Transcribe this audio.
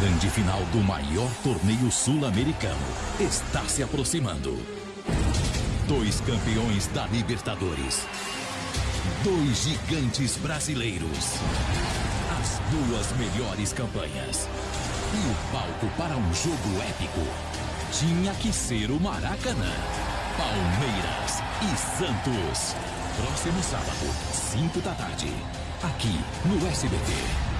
grande final do maior torneio sul-americano está se aproximando. Dois campeões da Libertadores. Dois gigantes brasileiros. As duas melhores campanhas. E o palco para um jogo épico tinha que ser o Maracanã. Palmeiras e Santos. Próximo sábado, 5 da tarde. Aqui no SBT.